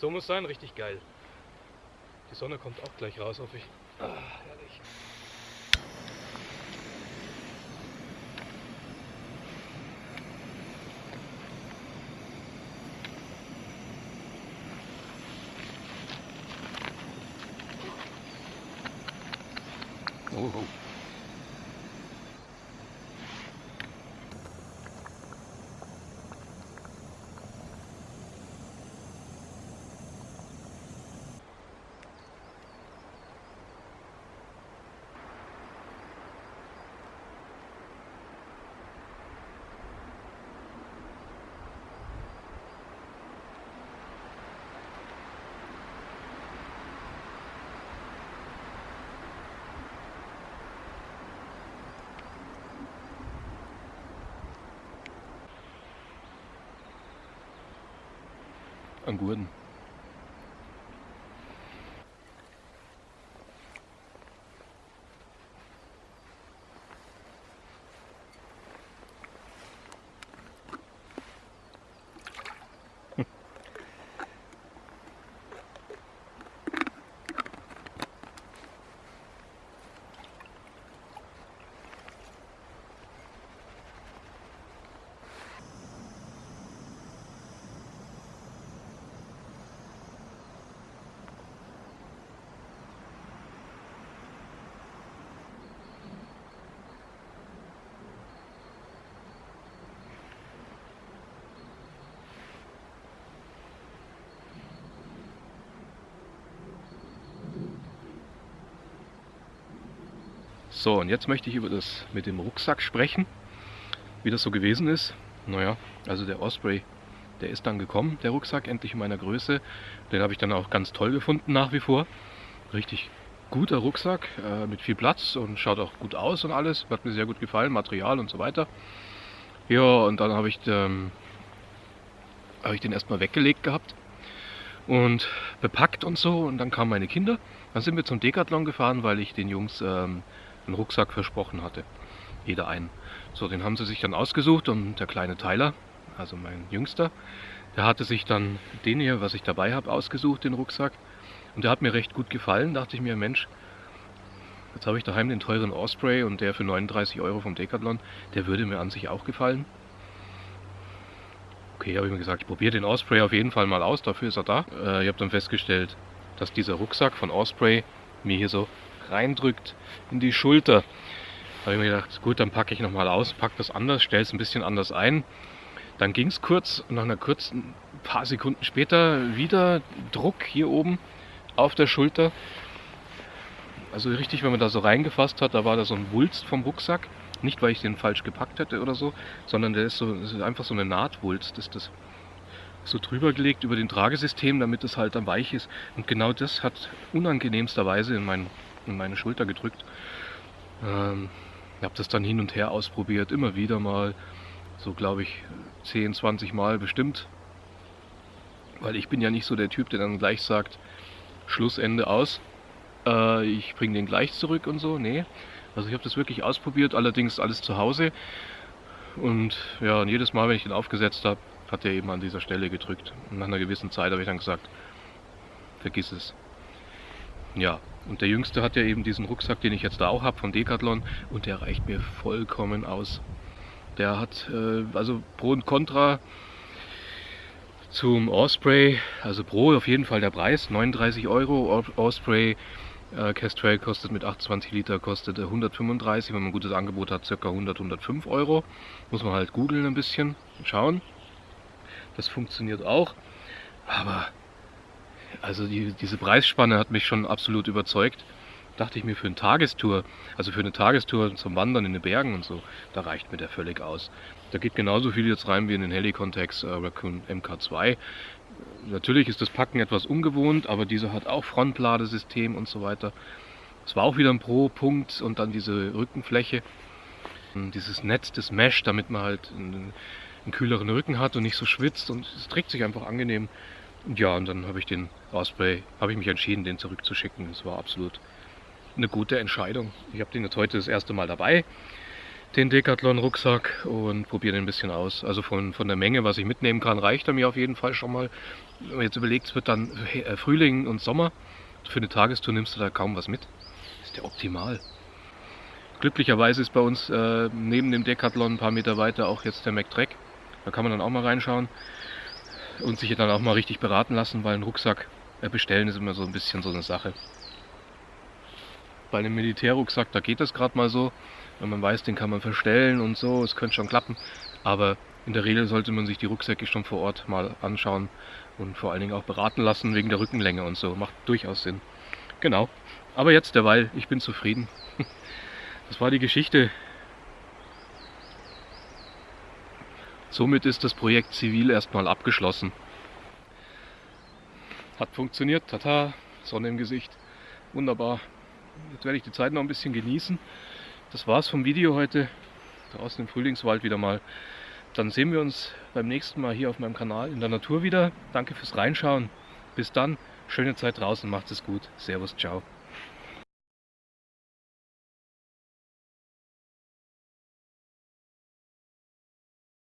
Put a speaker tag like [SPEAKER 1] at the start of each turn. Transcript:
[SPEAKER 1] So muss sein, richtig geil. Die Sonne kommt auch gleich raus, hoffe ich. Ah, herrlich.
[SPEAKER 2] Oh, oh. An Gurten. So, und jetzt möchte ich über das mit dem Rucksack sprechen, wie das so gewesen ist. Naja, also der Osprey, der ist dann gekommen, der Rucksack, endlich in meiner Größe. Den habe ich dann auch ganz toll gefunden nach wie vor. Richtig guter Rucksack äh, mit viel Platz und schaut auch gut aus und alles. Hat mir sehr gut gefallen, Material und so weiter. Ja, und dann habe ich, ähm, hab ich den erstmal weggelegt gehabt und bepackt und so. Und dann kamen meine Kinder. Dann sind wir zum Decathlon gefahren, weil ich den Jungs ähm, einen Rucksack versprochen hatte. Jeder einen. So, den haben sie sich dann ausgesucht und der kleine Tyler, also mein Jüngster, der hatte sich dann den hier, was ich dabei habe, ausgesucht, den Rucksack. Und der hat mir recht gut gefallen. Dachte ich mir, Mensch, jetzt habe ich daheim den teuren Osprey und der für 39 Euro vom Decathlon, der würde mir an sich auch gefallen. Okay, habe ich mir gesagt, ich probiere den Osprey auf jeden Fall mal aus, dafür ist er da. Äh, ich habe dann festgestellt, dass dieser Rucksack von Osprey mir hier so reindrückt in die Schulter. Da habe ich mir gedacht, gut, dann packe ich nochmal aus, packe das anders, stelle es ein bisschen anders ein. Dann ging es kurz und nach einer kurzen paar Sekunden später wieder Druck hier oben auf der Schulter. Also richtig, wenn man da so reingefasst hat, da war da so ein Wulst vom Rucksack. Nicht, weil ich den falsch gepackt hätte oder so, sondern der ist so ist einfach so eine Nahtwulst. Ist das so drüber gelegt über den Tragesystem, damit es halt dann weich ist. Und genau das hat unangenehmsterweise in, mein, in meine Schulter gedrückt. Ähm, ich habe das dann hin und her ausprobiert, immer wieder mal. So glaube ich 10, 20 Mal bestimmt. Weil ich bin ja nicht so der Typ, der dann gleich sagt, Schlussende aus. Äh, ich bringe den gleich zurück und so. Nee. Also ich habe das wirklich ausprobiert, allerdings alles zu Hause. Und ja, und jedes Mal, wenn ich den aufgesetzt habe, hat er eben an dieser Stelle gedrückt. Und nach einer gewissen Zeit habe ich dann gesagt, vergiss es. Ja, und der Jüngste hat ja eben diesen Rucksack, den ich jetzt da auch habe von Decathlon und der reicht mir vollkommen aus. Der hat äh, also Pro und Contra zum Osprey, also Pro auf jeden Fall der Preis, 39 Euro. Osprey äh, Castrol kostet mit 28 Liter kostet 135, wenn man ein gutes Angebot hat, ca. 100, 105 Euro. Muss man halt googeln ein bisschen und schauen. Das funktioniert auch. Aber also die, diese Preisspanne hat mich schon absolut überzeugt. Dachte ich mir für eine Tagestour, also für eine Tagestour zum Wandern in den Bergen und so, da reicht mir der völlig aus. Da geht genauso viel jetzt rein wie in den Helicontex äh, Raccoon MK2. Natürlich ist das Packen etwas ungewohnt, aber dieser hat auch Frontladesystem und so weiter. Es war auch wieder ein Pro-Punkt und dann diese Rückenfläche, dieses Netz, das Mesh, damit man halt einen, einen kühleren Rücken hat und nicht so schwitzt und es trägt sich einfach angenehm. Ja, und dann habe ich den Osprey, habe ich mich entschieden, den zurückzuschicken. Es war absolut eine gute Entscheidung. Ich habe den jetzt heute das erste Mal dabei. den Decathlon-Rucksack und probiere den ein bisschen aus. Also von, von der Menge, was ich mitnehmen kann, reicht er mir auf jeden Fall schon mal. Wenn man jetzt überlegt, es wird dann äh, Frühling und Sommer. Für eine Tagestour nimmst du da kaum was mit. ist ja optimal. Glücklicherweise ist bei uns äh, neben dem Decathlon ein paar Meter weiter auch jetzt der McTrack. Da kann man dann auch mal reinschauen und sich dann auch mal richtig beraten lassen, weil ein Rucksack äh, bestellen ist immer so ein bisschen so eine Sache. Bei einem Militärrucksack, da geht das gerade mal so. Wenn man weiß, den kann man verstellen und so, es könnte schon klappen. Aber in der Regel sollte man sich die Rucksäcke schon vor Ort mal anschauen und vor allen Dingen auch beraten lassen wegen der Rückenlänge und so. Macht durchaus Sinn. Genau. Aber jetzt derweil, ich bin zufrieden. Das war die Geschichte. Somit ist das Projekt zivil erstmal abgeschlossen. Hat funktioniert, tata, Sonne im Gesicht, wunderbar. Jetzt werde ich die Zeit noch ein bisschen genießen. Das war's vom Video heute. Draußen im Frühlingswald wieder mal. Dann sehen wir uns beim nächsten Mal hier auf meinem Kanal in der Natur wieder. Danke fürs Reinschauen. Bis dann. Schöne Zeit draußen. Macht es gut. Servus. Ciao.